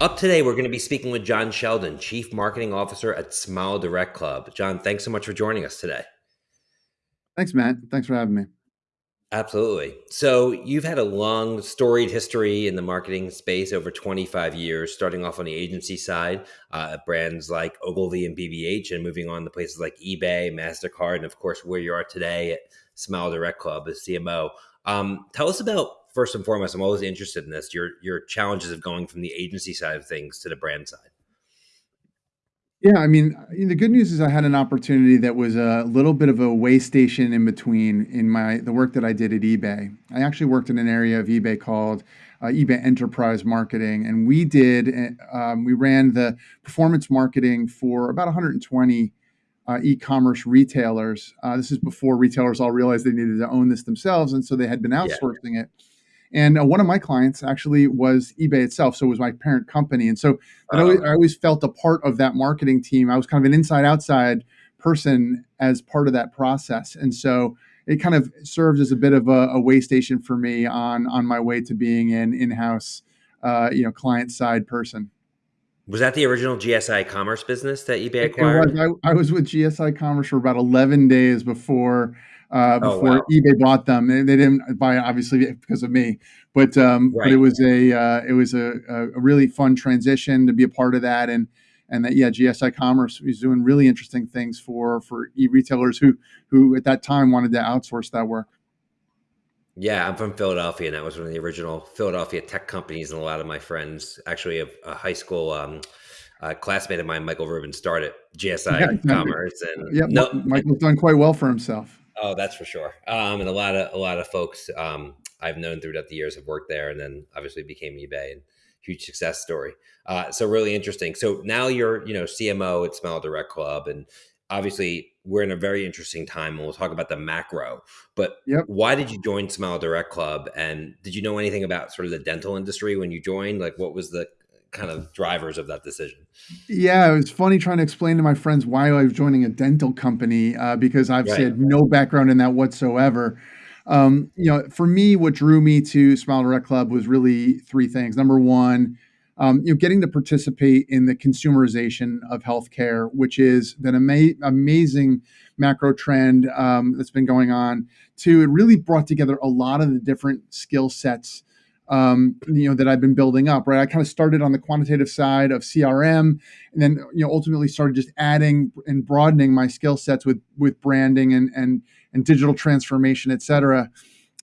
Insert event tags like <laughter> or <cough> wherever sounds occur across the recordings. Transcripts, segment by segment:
Up today, we're going to be speaking with John Sheldon, Chief Marketing Officer at Smile Direct Club. John, thanks so much for joining us today. Thanks, Matt. Thanks for having me. Absolutely. So, you've had a long, storied history in the marketing space over 25 years, starting off on the agency side uh, at brands like Ogilvy and BBH, and moving on to places like eBay, MasterCard, and of course, where you are today at Smile Direct Club as CMO. Um, tell us about first and foremost. I'm always interested in this. Your your challenges of going from the agency side of things to the brand side. Yeah, I mean, the good news is I had an opportunity that was a little bit of a way station in between in my the work that I did at eBay. I actually worked in an area of eBay called uh, eBay Enterprise Marketing, and we did um, we ran the performance marketing for about 120 uh, e-commerce retailers. Uh, this is before retailers all realized they needed to own this themselves, and so they had been outsourcing yeah. it. And uh, one of my clients actually was eBay itself. So it was my parent company. And so I, always, I always felt a part of that marketing team. I was kind of an inside outside person as part of that process. And so it kind of served as a bit of a, a way station for me on, on my way to being an in-house, uh, you know, client side person. Was that the original GSI Commerce business that eBay acquired? I, I, was with GSI Commerce for about 11 days before uh, oh, before wow. eBay bought them. They, they, didn't buy obviously because of me, but um, right. but it was a uh, it was a, a, really fun transition to be a part of that and and that yeah GSI Commerce was doing really interesting things for for e retailers who who at that time wanted to outsource that work. Yeah, I'm from Philadelphia, and that was one of the original Philadelphia tech companies. And a lot of my friends, actually, a, a high school um, uh, classmate of mine, Michael Rubin, started GSI <laughs> yeah, Commerce, and yeah, no, Michael's done quite well for himself. Oh, that's for sure. Um, and a lot of a lot of folks um, I've known throughout the years have worked there, and then obviously became eBay and huge success story. Uh, so really interesting. So now you're you know CMO at Smile Direct Club, and obviously we're in a very interesting time, and we'll talk about the macro. But yep. why did you join Smile Direct Club, and did you know anything about sort of the dental industry when you joined? Like, what was the kind of drivers of that decision. Yeah, it was funny trying to explain to my friends why I was joining a dental company uh, because I've right. said no background in that whatsoever. Um, you know, for me, what drew me to Smile Direct Club was really three things. Number one, um, you know, getting to participate in the consumerization of healthcare, which is an ama- amazing macro trend um, that's been going on. Two, it really brought together a lot of the different skill sets um, you know that I've been building up. Right, I kind of started on the quantitative side of CRM, and then you know ultimately started just adding and broadening my skill sets with with branding and and and digital transformation, et cetera.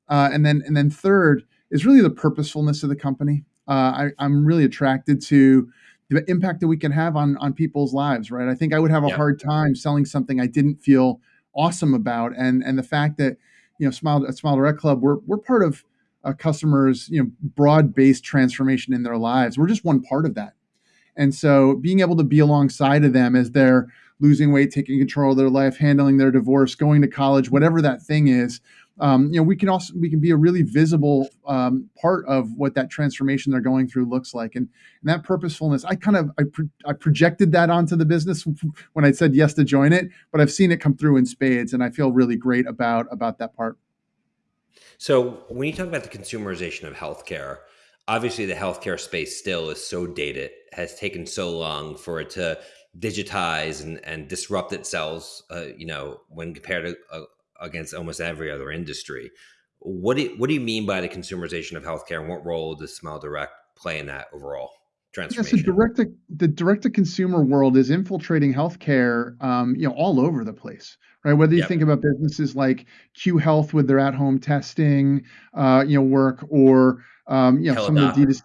Uh, and then and then third is really the purposefulness of the company. Uh, I, I'm really attracted to the impact that we can have on on people's lives. Right, I think I would have a yeah. hard time selling something I didn't feel awesome about, and and the fact that you know Smile Smile Direct Club we're we're part of a customers you know broad-based transformation in their lives. We're just one part of that. And so being able to be alongside of them as they're losing weight taking control of their life handling their divorce going to college whatever that thing is um, you know we can also we can be a really visible um, part of what that transformation they're going through looks like. And, and that purposefulness i kind of I, pro- I projected that onto the business <laughs> when i said yes to join it but i've seen it come through in spades and i feel really great about about that part so when you talk about the consumerization of healthcare, obviously the healthcare space still is so dated, has taken so long for it to digitize and, and disrupt itself, uh, you know, when compared to uh, against almost every other industry. What do, you, what do you mean by the consumerization of healthcare and what role does Smile Direct play in that overall? transformation. Yes, the direct to, the direct to consumer world is infiltrating healthcare, um, you know, all over the place, right? Whether you yep. think about businesses like Cue Health with their at-home testing, uh, you know, work, or um, you know, some of the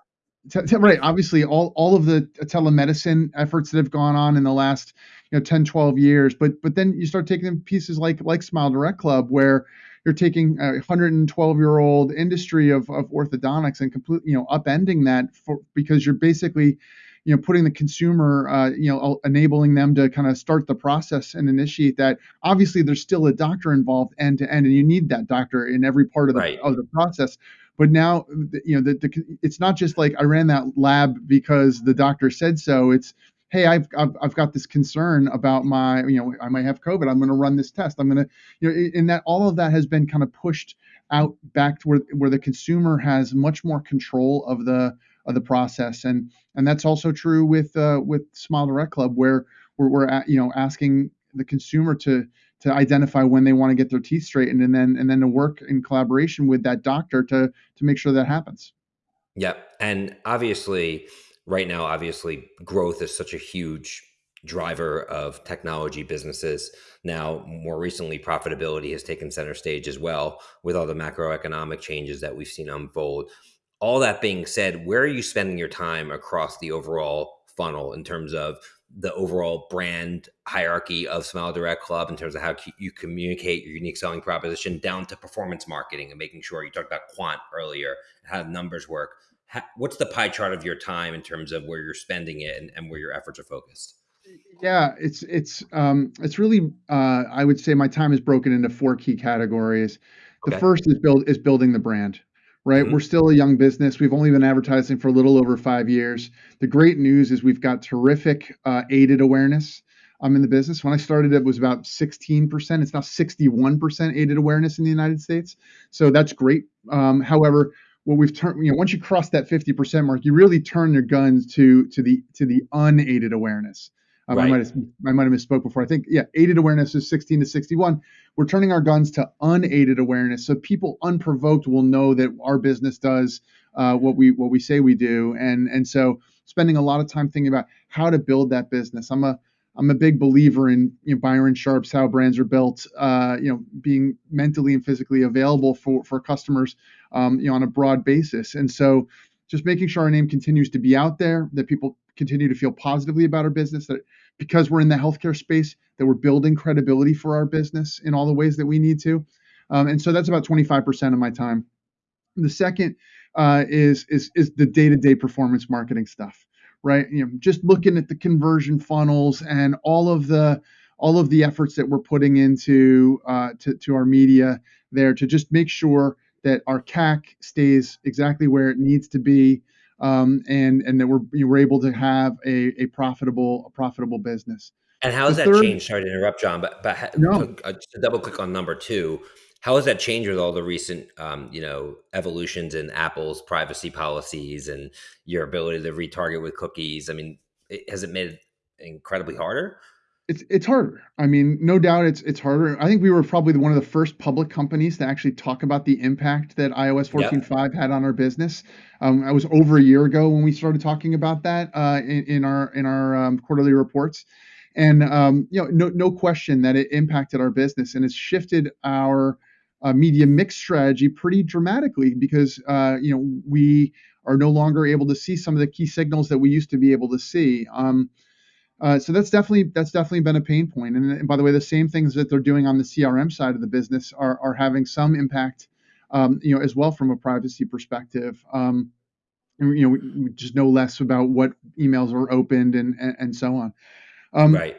right obviously all all of the telemedicine efforts that have gone on in the last you know 10 12 years but but then you start taking pieces like like smile direct club where you're taking a 112 year old industry of, of orthodontics and completely you know upending that for because you're basically you know putting the consumer uh, you know enabling them to kind of start the process and initiate that obviously there's still a doctor involved end to end and you need that doctor in every part of the, right. of the process but now you know the, the, it's not just like i ran that lab because the doctor said so it's hey, I've, I've, I've got this concern about my, you know, I might have COVID. I'm going to run this test. I'm going to, you know, in that all of that has been kind of pushed out back to where, where the consumer has much more control of the of the process. And and that's also true with uh, with Smile Direct Club, where we're, we're at, you know asking the consumer to to identify when they want to get their teeth straightened, and then and then to work in collaboration with that doctor to to make sure that happens. Yep, and obviously, right now, obviously, growth is such a huge driver of technology businesses. Now, more recently, profitability has taken center stage as well with all the macroeconomic changes that we've seen unfold. All that being said, where are you spending your time across the overall funnel in terms of the overall brand hierarchy of Smile Direct Club in terms of how you communicate your unique selling proposition down to performance marketing and making sure you talked about quant earlier, how numbers work. How, what's the pie chart of your time in terms of where you're spending it and, and where your efforts are focused? Yeah, it's it's um, it's really uh, I would say my time is broken into four key categories. The Okay. first is build is building the brand, right? We're hmm still a young business. We've only been advertising for a little over five years. The great news is we've got terrific uh, aided awareness. um, in the business. When I started, it was about 16%. It's now 61% aided awareness in the United States. So that's great. Um, however, what we've turned, you know, once you cross that 50% mark, you really turn your guns to to the to the unaided awareness. Um, I might have I might have misspoke before. I think yeah, aided awareness is 16 to 61. We're turning our guns to unaided awareness, so people unprovoked will know that our business does uh, what we what we say we do, and and so spending a lot of time thinking about how to build that business. I'm a I'm a big believer in you know, Byron Sharp's how brands are built. Uh, you know, being mentally and physically available for for customers, um, you know, on a broad basis, and so just making sure our name continues to be out there, that people continue to feel positively about our business, that because we're in the healthcare space that we're building credibility for our business in all the ways that we need to. Um, and so that's about 25% of my time. The second uh, is is is the day-to-day performance marketing stuff, right? You know, just looking at the conversion funnels and all of the all of the efforts that we're putting into uh, to, to our media there to just make sure that our CAC stays exactly where it needs to be, um, and and that we're we're able to have a, a profitable a profitable business. And how The has that third, changed? Sorry to interrupt, John, but but no, to, uh, to double click on number two, how has that changed with all the recent, um, you know, evolutions in Apple's privacy policies and your ability to retarget with cookies? I mean, it, has it made it incredibly harder? It's it's harder. I mean, no doubt it's it's harder. I think we were probably one of the first public companies to actually talk about the impact that iOS Yep. 14.5 had on our business. Um, I was over a year ago when we started talking about that uh, in, in our in our um, quarterly reports, and um, you know, no no question that it impacted our business and it's shifted our uh, media mix strategy pretty dramatically because uh, you know we are no longer able to see some of the key signals that we used to be able to see. Um, uh, so that's definitely that's definitely been a pain point. And, and by the way, the same things that they're doing on the CRM side of the business are are having some impact, um, you know, as well from a privacy perspective. Um, and, you know, we, we just know less about what emails are opened and and, and so on. Um, Right.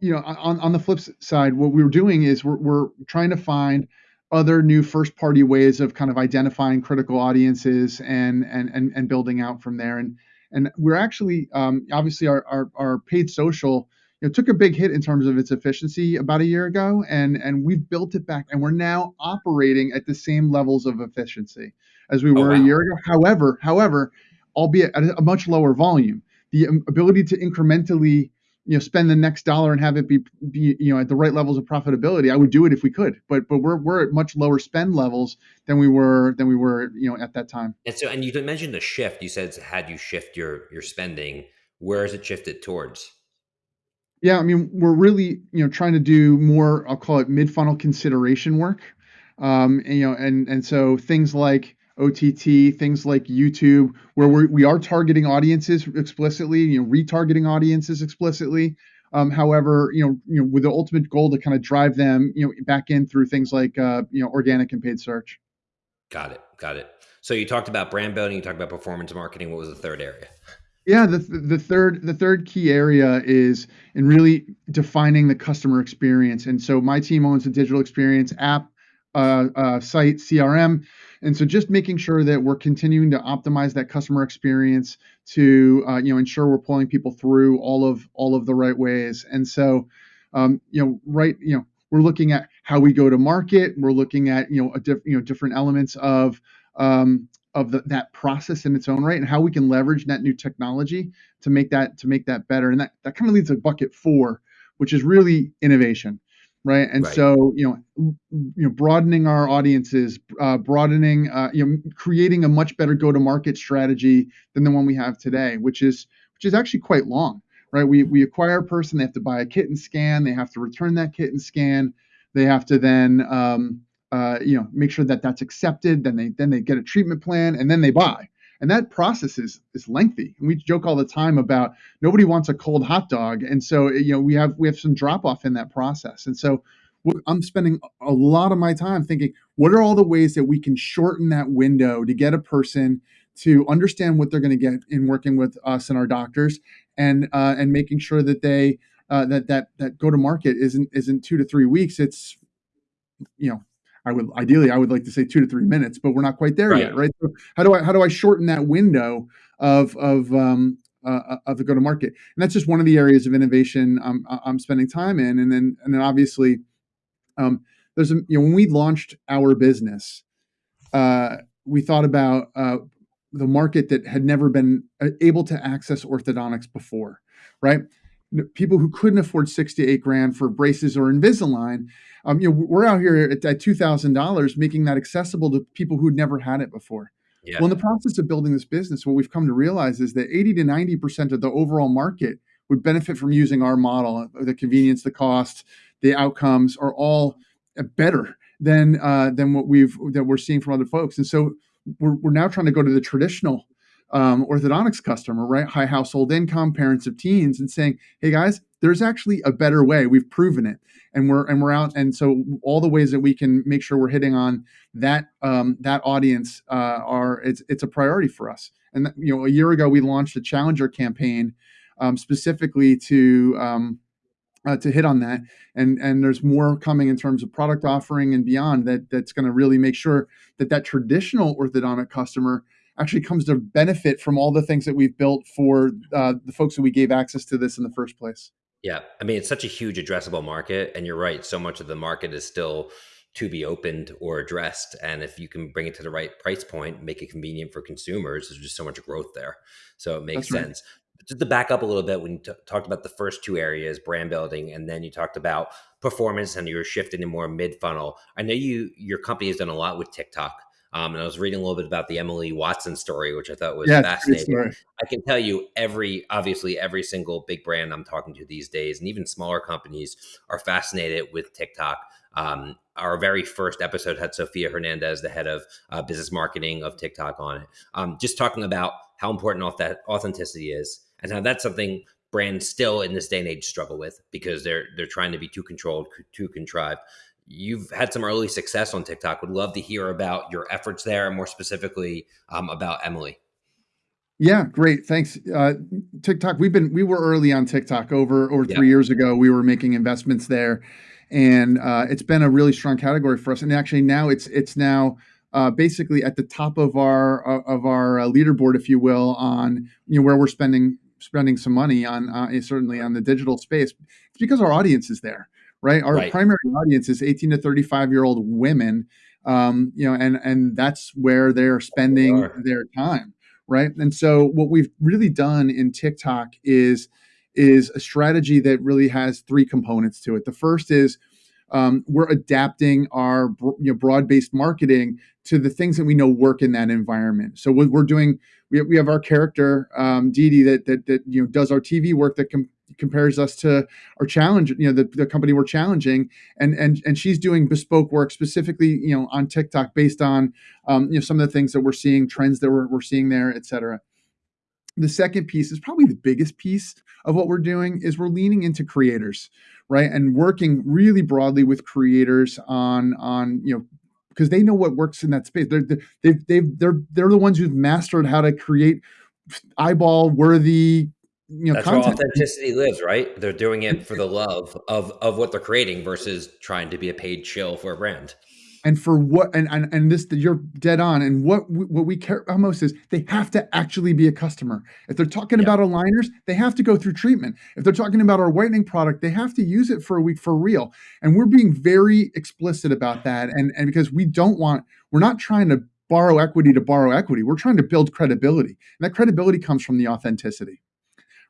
you know, on on the flip side, what we're doing is we're we're trying to find other new first party ways of kind of identifying critical audiences and and and, and building out from there. And and we're actually um, obviously our, our our paid social you know took a big hit in terms of its efficiency about a year ago, and and we've built it back, and we're now operating at the same levels of efficiency as we Oh were a year ago. However, however, albeit at a much lower volume, the um, ability to incrementally you know spend the next dollar and have it be, be you know at the right levels of profitability i would do it if we could but but we're we're at much lower spend levels than we were than we were you know at that time And so, and you mentioned the shift. You said had you shift your your spending, where is it shifted towards? yeah i mean we're really you know trying to do more i'll call it mid funnel consideration work um and, you know and and so things like OTT, things like YouTube, where we're, we are targeting audiences explicitly, you know, retargeting audiences explicitly. Um, however, you know, you know, with the ultimate goal to kind of drive them, you know, back in through things like, uh, you know, organic and paid search. Got it. Got it. So you talked about brand building. You talked about performance marketing. What was the third area? Yeah, the the third the third key area is in really defining the customer experience. And so my team owns a digital experience app, uh, uh, site, CRM, and so just making sure that we're continuing to optimize that customer experience to uh, you know ensure we're pulling people through all of all of the right ways. And so um, you know right you know we're looking at how we go to market. We're looking at you know a diff, you know different elements of um, of the, that process in its own right and how we can leverage that new technology to make that to make that better and that, that kind of leads to bucket four which is really innovation right and right. so you know you know broadening our audiences uh, broadening uh, you know creating a much better go to market strategy than the one we have today which is which is actually quite long right we we acquire a person they have to buy a kit and scan they have to return that kit and scan they have to then um, uh, you know make sure that that's accepted then they then they get a treatment plan and then they buy and that process is is lengthy. And we joke all the time about nobody wants a cold hot dog. And so you know we have we have some drop off in that process. And so i'm spending a lot of my time thinking what are all the ways that we can shorten that window to get a person to understand what they're going to get in working with us and our doctors and uh, and making sure that they uh, that that that go to market isn't isn't two to three weeks. It's you know I would ideally I would like to say two to three minutes, but we're not quite there right. yet, right? So how do I how do I shorten that window of of um, uh, uh of the go to market? And that's just one of the areas of innovation I'm, I'm spending time in. And then and then obviously, um, there's a, you know when we launched our business, uh, we thought about uh, the market that had never been uh, able to access orthodontics before, right? People who couldn't afford six to eight grand for braces or Invisalign, um, you know, we're out here at, at two thousand dollars, making that accessible to people who'd never had it before. Yeah. Well, in the process of building this business, what we've come to realize is that eighty to ninety percent of the overall market would benefit from using our model. The convenience, the cost, the outcomes are all better than uh, than what we've that we're seeing from other folks. And so we're, we're now trying to go to the traditional um, orthodontics customer, right? High household income, parents of teens, and saying, "Hey guys, there's actually a better way. We've proven it, and we're and we're out. And so all the ways that we can make sure we're hitting on that um, that audience uh, are it's it's a priority for us. And you know, a year ago we launched a challenger campaign um, specifically to um, uh, to hit on that and and there's more coming in terms of product offering and beyond that that's going to really make sure that that traditional orthodontic customer actually comes to benefit from all the things that we've built for uh, the folks that we gave access to this in the first place. Yeah, I mean it's such a huge addressable market, and you're right. So much of the market is still to be opened or addressed, and if you can bring it to the right price point, make it convenient for consumers, there's just so much growth there. So it makes That's sense. Right. Just to back up a little bit, when you t- talked about the first two areas, brand building, and then you talked about performance, and you were shifting to more mid funnel. I know you your company has done a lot with TikTok. Um, and I was reading a little bit about the Emily Watson story, which I thought was yeah, fascinating. I can tell you every, obviously, every single big brand I'm talking to these days, and even smaller companies, are fascinated with TikTok. Um, our very first episode had Sophia Hernandez, the head of uh, business marketing of TikTok, on it. Um, just talking about how important that authenticity is, and how that's something brands still in this day and age struggle with because they're they're trying to be too controlled, too contrived you've had some early success on TikTok. Would love to hear about your efforts there, and more specifically um, about Emily. Yeah, great. Thanks. Uh, TikTok. We've been we were early on TikTok over over three yeah. years ago. We were making investments there, and uh, it's been a really strong category for us. And actually, now it's it's now. Uh, basically, at the top of our uh, of our uh, leaderboard, if you will, on you know where we're spending spending some money on uh, certainly on the digital space. It's because our audience is there right? Our right. primary audience is 18 to 35 year old women, um, you know, and and that's where they're spending their time, right? And so what we've really done in TikTok is is a strategy that really has three components to it. The first is um, we're adapting our you know, broad-based marketing to the things that we know work in that environment. So what we're doing, we have, we have our character um, Dee Dee that, that that you know does our TV work that com- compares us to our challenge, you know, the, the company we're challenging, and and and she's doing bespoke work specifically, you know, on TikTok based on, um, you know, some of the things that we're seeing, trends that we're, we're seeing there, et cetera. The second piece is probably the biggest piece of what we're doing is we're leaning into creators, right, and working really broadly with creators on on you know because they know what works in that space. They're they've they've they're they're the ones who've mastered how to create eyeball worthy you know, that's content. where authenticity lives, right? They're doing it for the love of of what they're creating versus trying to be a paid shill for a brand. And for what and and, and this you're dead on. And what what we care about most is they have to actually be a customer. If they're talking about aligners, they have to go through treatment. If they're talking about our whitening product, they have to use it for a week for real. And we're being very explicit about that. And and because we don't want, we're not trying to borrow equity to borrow equity. We're trying to build credibility, and that credibility comes from the authenticity.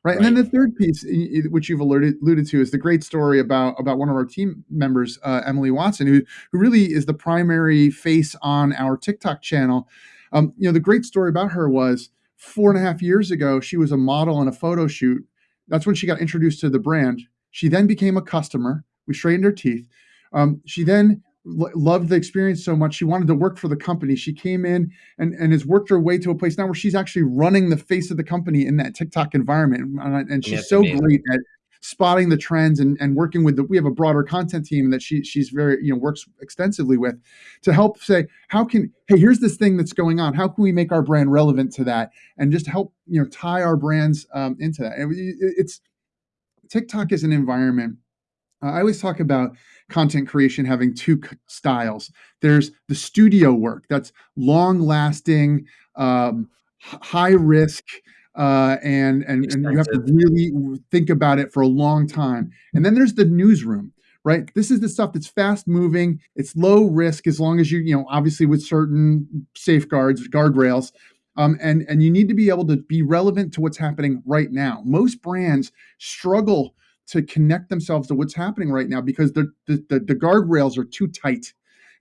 Right? right. And then the third piece, which you've alluded, alluded to, is the great story about about one of our team members, uh, Emily Watson, who who really is the primary face on our TikTok channel. Um, you know, the great story about her was four and a half years ago, she was a model in a photo shoot. That's when she got introduced to the brand. She then became a customer. We straightened her teeth. Um, she then loved the experience so much she wanted to work for the company. She came in and, and has worked her way to a place now where she's actually running the face of the company in that tiktok environment. And she's so amazing. great at spotting the trends and, and working with the we have a broader content team that she she's very you know works extensively with to help say how can hey here's this thing that's going on. How can we make our brand relevant to that and just help you know tie our brands um, into that? And it's tiktok is an environment uh, I always talk about content creation having two styles. There's the studio work that's long lasting, um, high risk, uh, and and, and you have to really think about it for a long time. And then there's the newsroom, right? This is the stuff that's fast moving. It's low risk as long as you you know obviously with certain safeguards, guardrails. Um, and and you need to be able to be relevant to what's happening right now. Most brands struggle to connect themselves to what's happening right now because the the, the, the guardrails are too tight.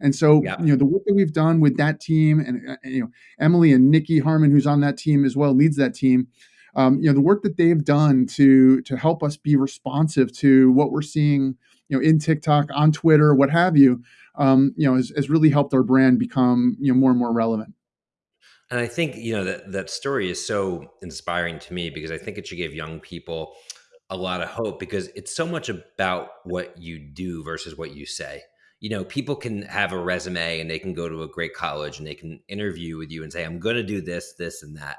And so, yeah. you know, the work that we've done with that team, and, and, uh, you know, Emily and Nikki Harmon, who's on that team as well, leads that team. Um, you know, the work that they've done to to help us be responsive to what we're seeing, you know, in TikTok, on Twitter, what have you, um, you know, has, has really helped our brand become you know more and more relevant. And I think you know that that story is so inspiring to me because I think it should give young people a lot of hope because it's so much about what you do versus what you say. You know, people can have a resume and they can go to a great college and they can interview with you and say, I'm going to do this, this, and that.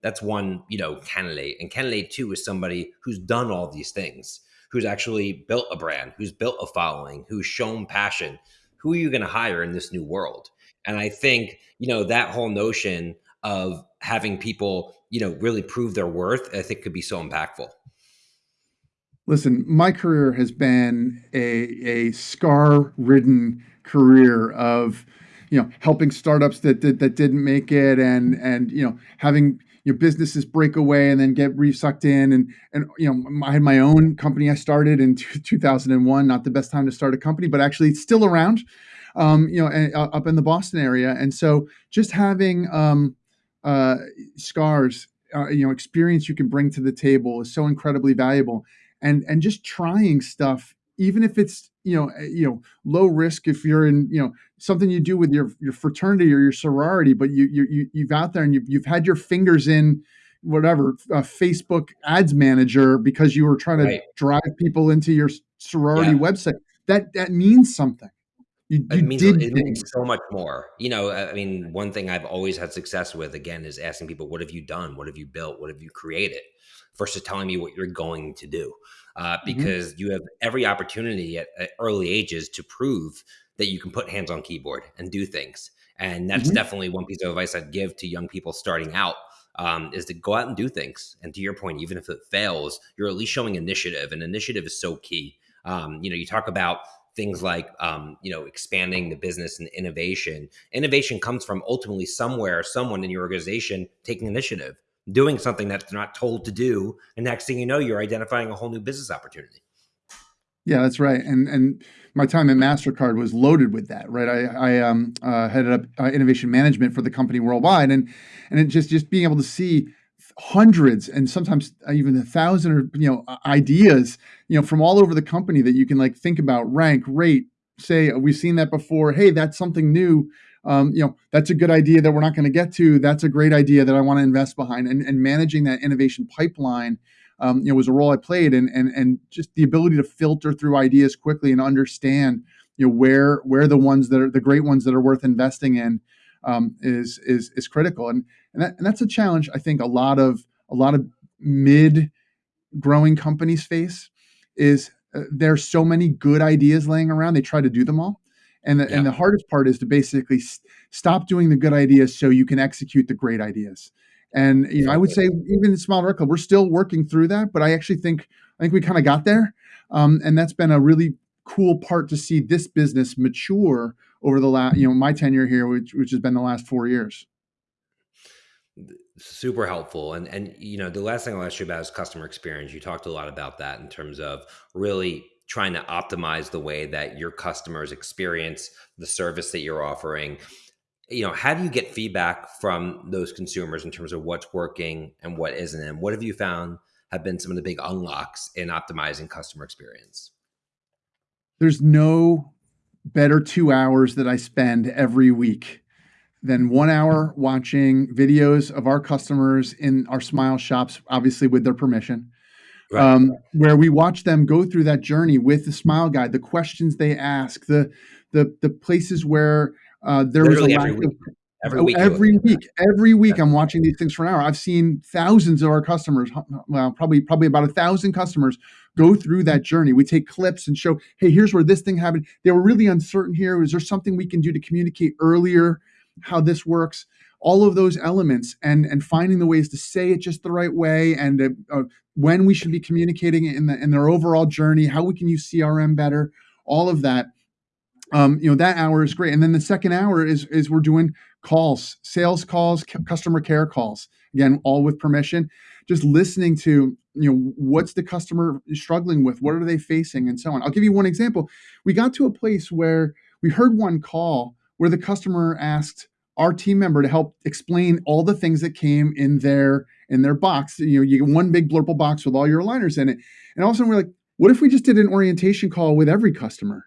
That's one, you know, candidate. And candidate two is somebody who's done all these things, who's actually built a brand, who's built a following, who's shown passion. Who are you going to hire in this new world? And I think, you know, that whole notion of having people, you know, really prove their worth, I think could be so impactful. Listen, my career has been a, a scar ridden career of, you know, helping startups that, that, that didn't make it and, and, you know, having your businesses break away and then get resucked in. And, and, you know, I had my own company I started in 2001, not the best time to start a company, but actually it's still around, um, you know, uh, up in the Boston area. And so just having, um, uh, scars, uh, you know, experience you can bring to the table is so incredibly valuable and and just trying stuff even if it's you know eh, you know low risk if you're in you know something you do with your your fraternity or your sorority but you you you've out there and you've, you've had your fingers in whatever uh, facebook ads manager because you were trying to right. drive people into your sorority yeah. website that that means something you, you it means it means so much more. You know, I mean, one thing I've always had success with again is asking people, "What have you done? What have you built? What have you created?" versus telling me what you're going to do. Uh, mm-hmm. because mm-hmm. you have every opportunity at, at, early ages to prove that you can put hands on keyboard and do things. And that's mm-hmm. definitely one piece of advice I'd give to young people starting out um, is to go out and do things. And to your point, even if it fails, you're at least showing initiative, and initiative is so key. Um, you know, you talk about things like um, you know expanding the business and innovation. Innovation comes from ultimately somewhere, someone in your organization taking initiative doing something that they're not told to do. And next thing you know, you're identifying a whole new business opportunity. Yeah, that's right. And and my time at Mastercard was loaded with that. Right, I, I um, uh, headed up uh, innovation management for the company worldwide, and and just just being able to see hundreds and sometimes even a thousand or you know ideas you know from all over the company that you can like think about rank rate say we've seen that before hey that's something new um, you know, that's a good idea that we're not going to get to. That's a great idea that I want to invest behind. And, and managing that innovation pipeline, um, you know, was a role I played, and and and just the ability to filter through ideas quickly and understand, you know, where where the ones that are the great ones that are worth investing in um, is is is critical. And and, that, and that's a challenge I think a lot of a lot of mid growing companies face is uh, there's so many good ideas laying around. They try to do them all and the, yeah. and the hardest part is to basically stop doing the good ideas so you can execute the great ideas. And you know, I would say even in Direct Club, we're still working through that, but I actually think I think we kind of got there, um, and that's been a really cool part to see this business mature over the last, you know, my tenure here, which which has been the last four years. Super helpful, and and you know, the last thing I'll ask you about is customer experience. You talked a lot about that in terms of really trying to optimize the way that your customers experience the service that you're offering you know how do you get feedback from those consumers in terms of what's working and what isn't and what have you found have been some of the big unlocks in optimizing customer experience there's no better two hours that i spend every week than one hour watching videos of our customers in our smile shops obviously with their permission right. um, where we watch them go through that journey with the smile guide the questions they ask the the the places where uh, there Literally was a lack of every week. Every week, every week, I'm watching these things for an hour. I've seen thousands of our customers, well, probably probably about a thousand customers go through that journey. We take clips and show, hey, here's where this thing happened. They were really uncertain here. Is there something we can do to communicate earlier how this works? All of those elements and and finding the ways to say it just the right way and uh, uh, when we should be communicating in the in their overall journey, how we can use CRM better, all of that um, you know that hour is great and then the second hour is is we're doing calls sales calls customer care calls again all with permission. Just listening to you know what's the customer struggling with? What are they facing? And so on. I'll give you one example. We got to a place where we heard one call where the customer asked our team member to help explain all the things that came in their in their box. You know you get one big blurple box with all your aligners in it. And all of a sudden we're like what if we just did an orientation call with every customer?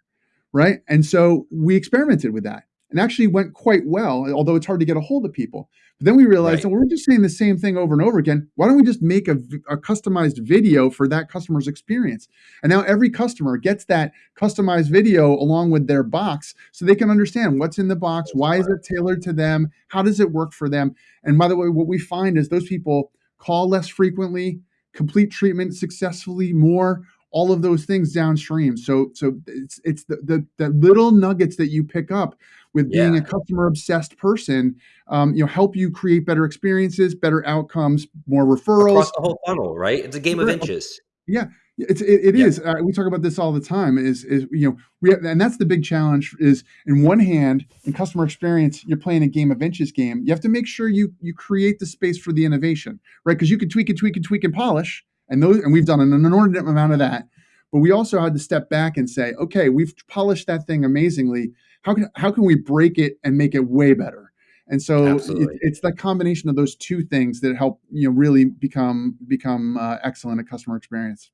Right? And so we experimented with that and actually went quite well, although it's hard to get a hold of people. But then we realized right. that we're just saying the same thing over and over again. Why don't we just make a, a, customized video for that customer's experience? And now every customer gets that customized video along with their box so they can understand what's in the box, why is it tailored to them, how does it work for them. And by the way, what we find is those people call less frequently, complete treatment successfully more, all of those things downstream. So so it's it's the the, the little nuggets that you pick up with being yeah. a customer obsessed person, um, you know, help you create better experiences, better outcomes, more referrals. Across the whole funnel, right? It's a game of inches. Yeah, it's it, it yeah. is. Uh, we talk about this all the time. Is is you know we have, and that's the big challenge. Is in one hand in customer experience, you're playing a game of inches game. You have to make sure you you create the space for the innovation, right? Because you can tweak and tweak and tweak and polish, and those and we've done an inordinate amount of that but we also had to step back and say okay we've polished that thing amazingly how can how can we break it and make it way better and so it, it's that combination of those two things that help you know really become become uh, excellent at customer experience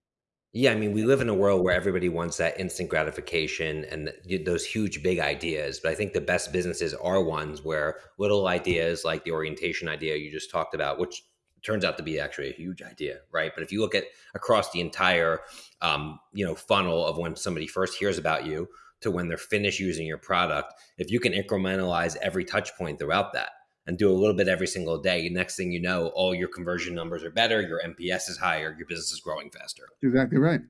yeah, I mean, we live in a world where everybody wants that instant gratification and those huge, big ideas. But I think the best businesses are ones where little ideas like the orientation idea you just talked about, which turns out to be actually a huge idea, right? But if you look at across the entire, um, you know, funnel of when somebody first hears about you to when they're finished using your product, if you can incrementalize every touch point throughout that and do a little bit every single day, next thing you know, all your conversion numbers are better, your NPS is higher, your business is growing faster. Exactly right.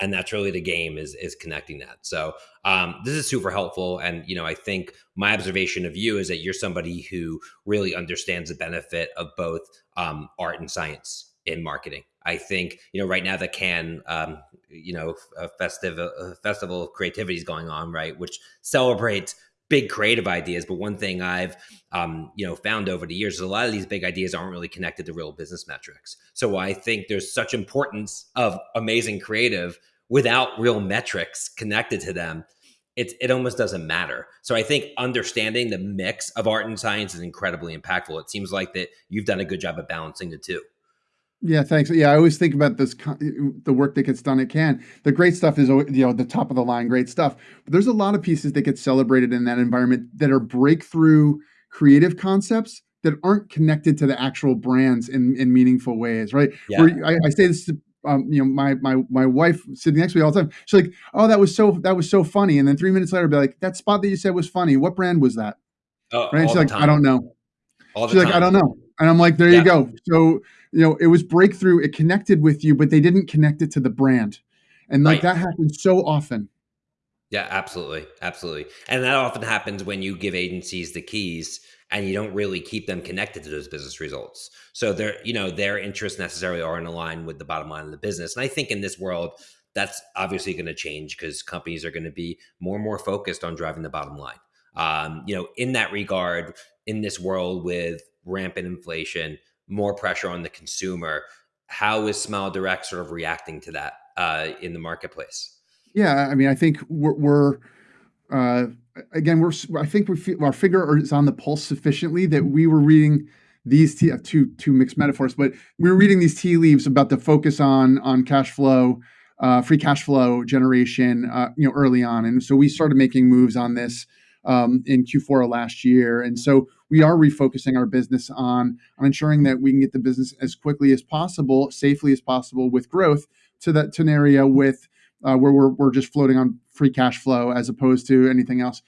And that's really the game is is connecting that. So um, this is super helpful. And you know i think my observation of you is that you're somebody who really understands the benefit of both um, art and science in marketing i think you know right now the Cannes um, you know a festive a festival of creativity is going on right which celebrates big creative ideas. But one thing i've um, you know found over the years is a lot of these big ideas aren't really connected to real business metrics. So i think there's such importance of amazing creative without real metrics connected to them it, it almost doesn't matter. So i think understanding the mix of art and science is incredibly impactful. It seems like that you've done a good job of balancing the two yeah, thanks. Yeah, I always think about this the work that gets done at Cannes. The great stuff is you know the top of the line great stuff. But there's a lot of pieces that get celebrated in that environment that are breakthrough creative concepts that aren't connected to the actual brands in, in meaningful ways, right? Yeah. Where I, I say this to um, you know, my my my wife sitting next to me all the time. She's like, "Oh, that was so that was so funny," and then three minutes later, I'll be like, "That spot that you said was funny. What brand was that?" Uh, right? she's like, time. "I don't know." All she's like. "I don't know," and I'm like, "There yeah. you go." So you know, it was breakthrough. It connected with you, but they didn't connect it to the brand, and like right. that happens so often. Yeah, absolutely, absolutely, and that often happens when you give agencies the keys and you don't really keep them connected to those business results. So their, you know, their interests necessarily aren't aligned with the bottom line of the business. And I think in this world, that's obviously going to change because companies are going to be more and more focused on driving the bottom line. Um, you know, in that regard, in this world with rampant inflation, more pressure on the consumer, how is Smile Direct sort of reacting to that uh, in the marketplace? Yeah, I mean, I think we're, we're uh, again, we're I think we our finger is on the pulse sufficiently that we were reading these tea, uh, two two mixed metaphors, but we were reading these tea leaves about the focus on on cash flow, uh, free cash flow generation, uh, you know, early on, and so we started making moves on this um, in Q4 of last year, and so we are refocusing our business on on ensuring that we can get the business as quickly as possible, safely as possible, with growth to that to an area with uh, where we're we're just floating on free cash flow as opposed to anything else.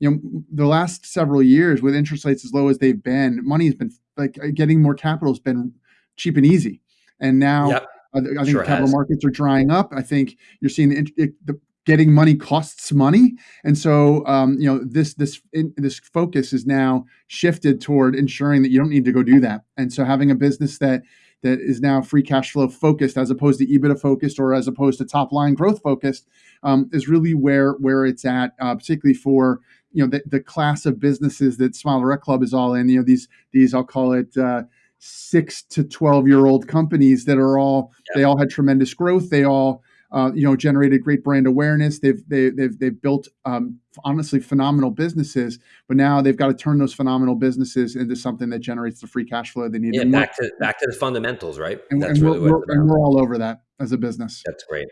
You know, the last several years with interest rates as low as they've been, money has been like getting more capital has been cheap and easy. And now yep. I, I, think sure capital has. markets are drying up. I think you're seeing the, the getting money costs money, and so um, you know this this in, this focus is now shifted toward ensuring that you don't need to go do that. And so having a business that that is now free cash flow focused as opposed to EBITDA focused or as opposed to top line growth focused um, is really where where it's at, uh, particularly for you know the, the class of businesses that Smile Direct Club is all in. You know these these I'll call it. Uh, six to 12 year old companies that are all yeah. they all had tremendous growth they all uh, you know generated great brand awareness. They've they, have they've, they've built um, honestly phenomenal businesses but now they've got to turn those phenomenal businesses into something that generates the free cash flow they need. Yeah, back to back to the fundamentals right? And, that's and really we're, what and we're all over that as a business. That's great.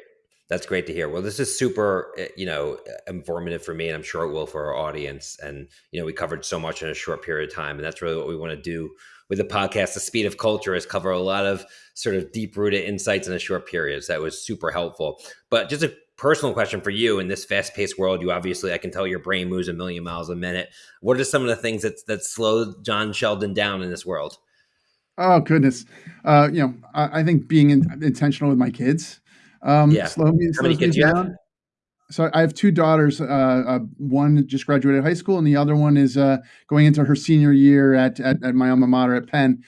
That's great to hear. Well, this is super, eh, you know, informative for me, and I'm sure it will for our audience. And you know, we covered so much in a short period of time, and that's really what we want to do with the podcast. The speed of culture is cover a lot of sort of deep rooted insights in a short period. So that was super helpful. But just a personal question for you in this fast paced world, you obviously, I can tell your brain moves a million miles a minute. What are some of the things that that slow John Sheldon down in this world? Oh goodness, uh, you know, I, I think being in, intentional with my kids um, yeah. slow me, How many kids me down. So I have two daughters. Uh, uh, one just graduated high school, and the other one is uh, going into her senior year at, at, at my alma mater at Penn.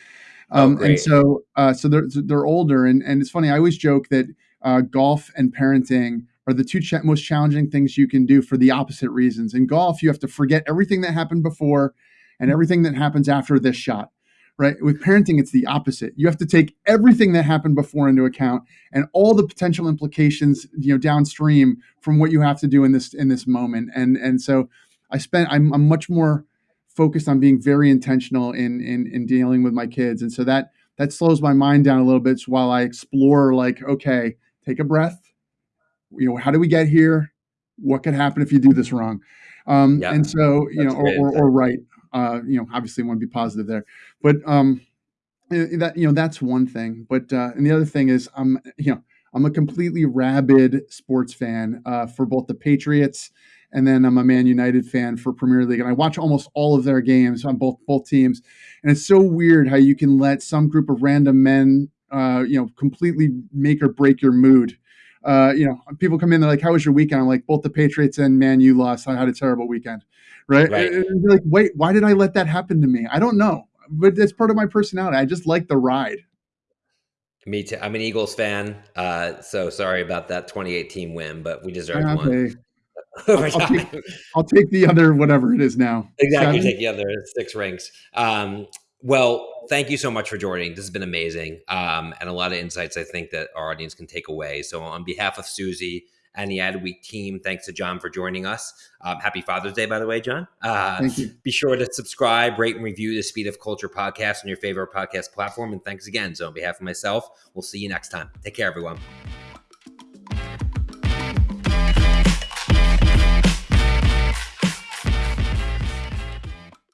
Oh, um, oh, and so uh, so they're they're older, and and it's funny. I always joke that uh, golf and parenting are the two ch- most challenging things you can do for the opposite reasons. In golf, you have to forget everything that happened before and everything that happens after this shot right? With parenting, it's the opposite. You have to take everything that happened before into account and all the potential implications, you know, downstream from what you have to do in this in this moment. And and so I spent I'm, I'm much more focused on being very intentional in in in dealing with my kids. And so that that slows my mind down a little bit while I explore like, okay, take a breath. You know, how do we get here? What could happen if you do this wrong? Um, yeah, and so, you know, or, or, or, right. Uh, you know, obviously want to be positive there, but um, that you know that's one thing. But uh, and the other thing is, I'm you know I'm a completely rabid sports fan uh, for both the Patriots and then I'm a Man United fan for Premier League, and I watch almost all of their games on both both teams. And it's so weird how you can let some group of random men, uh, you know, completely make or break your mood. Uh, you know, people come in, they're like, "How was your weekend?" I'm like, "Both the Patriots and Man U lost. I had a terrible weekend." right? right. Like, wait, why did I let that happen to me? I don't know, but it's part of my personality. I just like the ride. Me too. I'm an Eagles fan, uh, so sorry about that 2018 win, but we deserved okay. one. <laughs> I'll, take, I'll, take, the other whatever it is now. Exactly, take the other six rings. Um, well, thank you so much for joining. This has been amazing, um, and a lot of insights I think that our audience can take away. So, on behalf of Susie and the Ad Week team. Thanks to John for joining us. Um, happy Father's Day, by the way, John. Uh, Thank you. Be sure to subscribe, rate, and review the Speed of Culture podcast on your favorite podcast platform. And thanks again. So, on behalf of myself, we'll see you next time. Take care, everyone.